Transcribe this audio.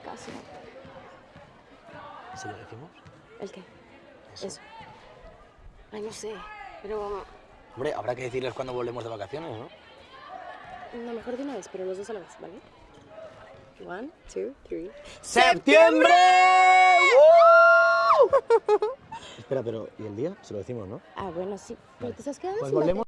caso. ¿Se lo decimos? ¿El qué? Eso. Eso. Ay, no sé, pero... Hombre, habrá que decirles cuando volvemos de vacaciones, ¿no? No, mejor de una vez, pero los dos a la vez, ¿vale? One, two, three. ¡Septiembre! Espera, pero ¿y el día? Se lo decimos, ¿no? Ah, bueno, sí. Pero te estás quedando Pues sin volvemos